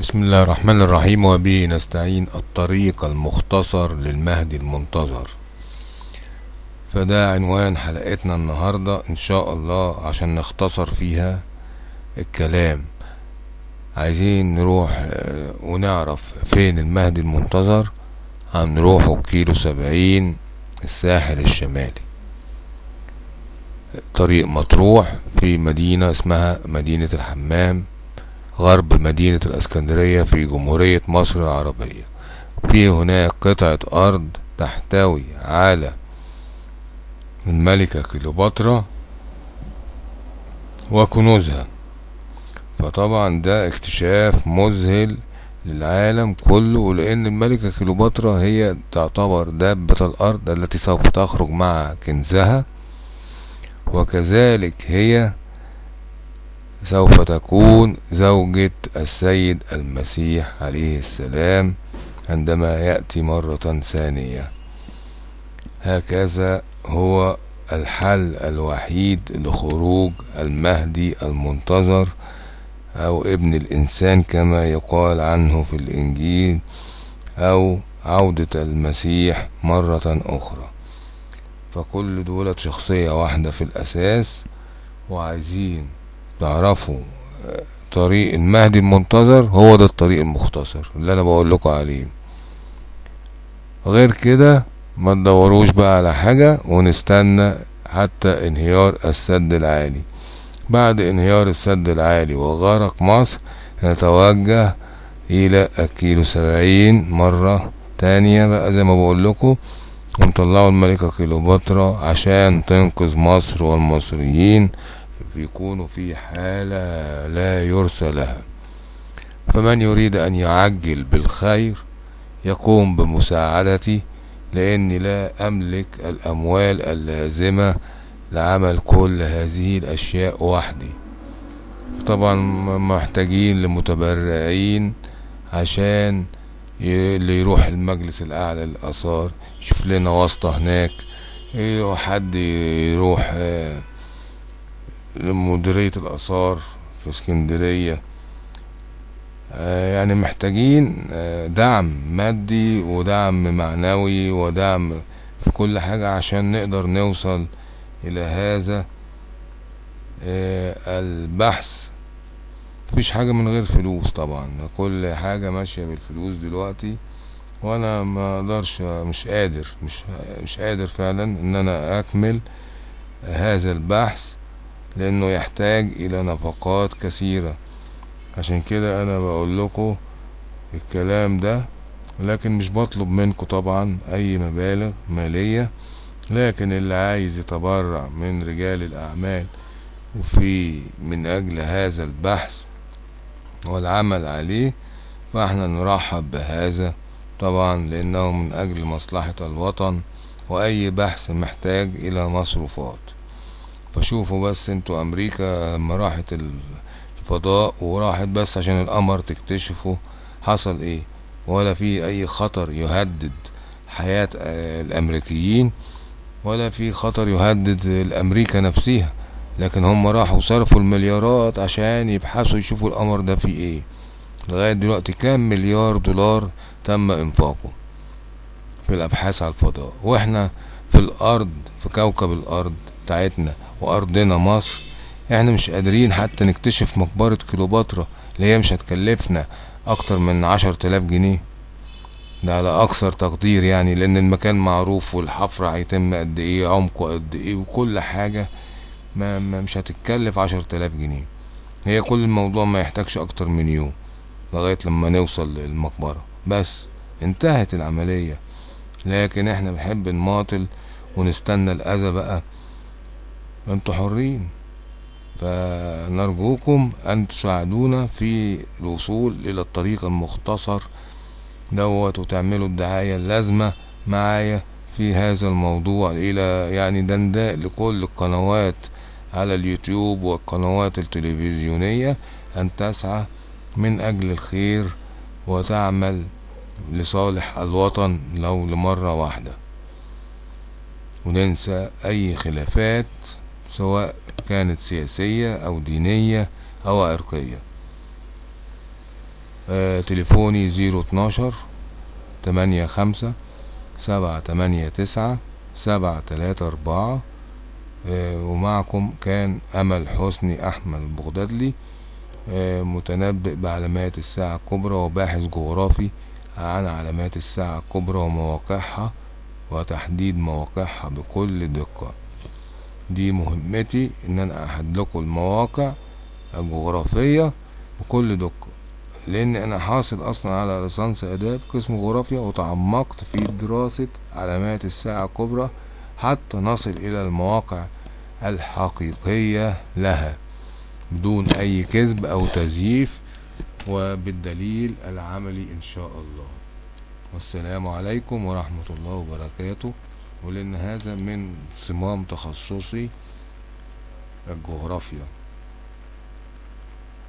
بسم الله الرحمن الرحيم وبه نستعين الطريق المختصر للمهدي المنتظر. فده عنوان حلقتنا النهاردة إن شاء الله عشان نختصر فيها الكلام. عايزين نروح آه، ونعرف فين المهدي المنتظر. هنروحه كيلو سبعين الساحل الشمالي. طريق مطروح في مدينة اسمها مدينة الحمام. غرب مدينة الإسكندرية في جمهورية مصر العربية. في هناك قطعة أرض تحتوي على الملكة كليوباترا وكنوزها. فطبعا ده اكتشاف مذهل للعالم كله لأن الملكة كليوباترا هي تعتبر دابة الأرض التي سوف تخرج مع كنزها وكذلك هي سوف تكون زوجة السيد المسيح عليه السلام عندما يأتي مرة ثانية. هكذا هو الحل الوحيد لخروج المهدي المنتظر أو ابن الإنسان كما يقال عنه في الإنجيل أو عودة المسيح مرة أخرى. فكل دولت شخصية واحدة في الأساس وعايزين تعرفوا طريق المهدي المنتظر هو ده الطريق المختصر اللي أنا بقول لكم عليه. غير كده ما تدوروش بقى على حاجة ونستنى حتى انهيار السد العالي. بعد انهيار السد العالي وغرق مصر نتوجه إلى الكيلو سبعين مرة تانية بقى زي ما بقول لكم ونطلعوا الملكة كليوباترا عشان تنقذ مصر والمصريين. يكونوا في حالة لا يرثى لها. فمن يريد أن يعجل بالخير يقوم بمساعدتي لأني لا أملك الأموال اللازمة لعمل كل هذه الأشياء وحدي. طبعا محتاجين لمتبرعين عشان اللي يروح المجلس الأعلى للآثار يشوف لنا واسطة هناك إيه، حد يروح آه، لمديرية الآثار في اسكندرية. آه، يعني محتاجين آه، دعم مادي ودعم معنوي ودعم في كل حاجة عشان نقدر نوصل إلى هذا آه، البحث. مفيش حاجة من غير فلوس طبعا كل حاجة ماشية بالفلوس دلوقتي وأنا ما أقدرش مش قادر مش مش قادر فعلا إن أنا أكمل هذا البحث. لأنه يحتاج إلى نفقات كثيرة. عشان كده أنا بقول لكم الكلام ده لكن مش بطلب منكم طبعا أي مبالغ مالية لكن اللي عايز يتبرع من رجال الأعمال وفي من أجل هذا البحث والعمل عليه فإحنا نرحب بهذا طبعا لأنه من أجل مصلحة الوطن وأي بحث محتاج إلى مصروفات. فشوفوا بس أنتوا أمريكا لما راحت الفضاء وراحت بس عشان القمر تكتشفوا حصل إيه؟ ولا في أي خطر يهدد حياة آه، الأمريكيين ولا في خطر يهدد الأمريكا نفسها. لكن هم راحوا صرفوا المليارات عشان يبحثوا يشوفوا القمر ده فيه إيه. لغاية دلوقتي كام مليار دولار تم إنفاقه في الأبحاث على الفضاء. وإحنا في الأرض في كوكب الأرض بتاعتنا. وأرضنا مصر. إحنا مش قادرين حتى نكتشف مقبرة كليوباترا اللي هي مش هتكلفنا أكتر من عشر تلاف جنيه. ده على أكثر تقدير يعني لأن المكان معروف والحفر هيتم قد إيه عمقه قد إيه وكل حاجة ما, مش هتتكلف عشر تلاف جنيه. هي كل الموضوع ما يحتاجش أكتر من يوم لغاية لما نوصل للمقبرة. بس انتهت العملية. لكن إحنا بنحب نماطل ونستنى الأذى بقى أنتوا حرين. فنرجوكم أن تساعدونا في الوصول إلى الطريق المختصر دوت وتعملوا الدعاية اللازمة معايا في هذا الموضوع إلى يعني دنداء لكل القنوات على اليوتيوب والقنوات التلفزيونية أن تسعى من أجل الخير وتعمل لصالح الوطن لو لمرة واحدة. وننسى أي خلافات سواء كانت سياسية أو دينية أو عرقية. آه تليفوني زيرو اتناشر تمانية خمسة سبعة تمانية تسعة سبعة تلاتة أربعة. آه ومعكم كان أمل حسني أحمد البغدادلي آه متنبئ بعلامات الساعة الكبرى وباحث جغرافي عن علامات الساعة الكبرى ومواقعها وتحديد مواقعها بكل دقة. دي مهمتي إن أنا احد لكم المواقع الجغرافية بكل دقة لأن أنا حاصل أصلا على ليسانس آداب قسم جغرافيا وتعمقت في دراسة علامات الساعة الكبرى حتى نصل إلى المواقع الحقيقية لها بدون أي كذب أو تزييف وبالدليل العملي إن شاء الله. والسلام عليكم ورحمة الله وبركاته. ولأن هذا من صمام تخصصي الجغرافيا.